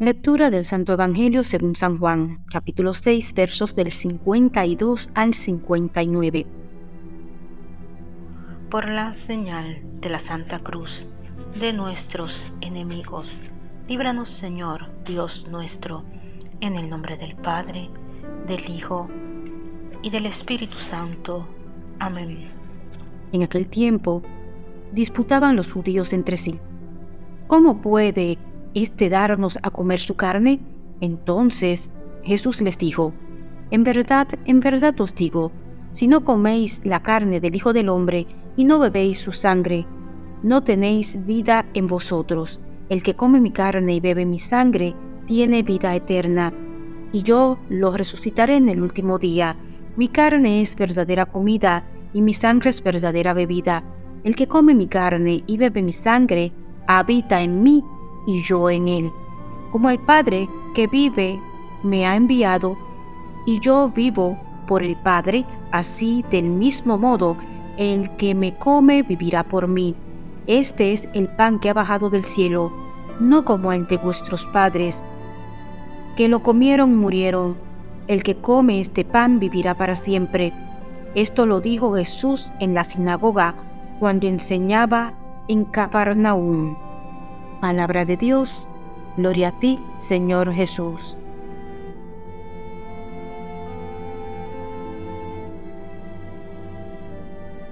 Lectura del Santo Evangelio según San Juan, capítulo 6, versos del 52 al 59. Por la señal de la Santa Cruz de nuestros enemigos, líbranos Señor, Dios nuestro, en el nombre del Padre, del Hijo y del Espíritu Santo. Amén. En aquel tiempo disputaban los judíos entre sí. ¿Cómo puede éste darnos a comer su carne? Entonces Jesús les dijo, En verdad, en verdad os digo, si no coméis la carne del Hijo del Hombre y no bebéis su sangre, no tenéis vida en vosotros. El que come mi carne y bebe mi sangre, tiene vida eterna, y yo lo resucitaré en el último día. Mi carne es verdadera comida, y mi sangre es verdadera bebida. El que come mi carne y bebe mi sangre, habita en mí y yo en él. Como el Padre que vive me ha enviado, y yo vivo por el Padre, así del mismo modo, el que me come vivirá por mí. Este es el pan que ha bajado del cielo, no como el de vuestros padres, que lo comieron y murieron. El que come este pan vivirá para siempre. Esto lo dijo Jesús en la sinagoga cuando enseñaba en Capernaum. Palabra de Dios, gloria a ti, Señor Jesús.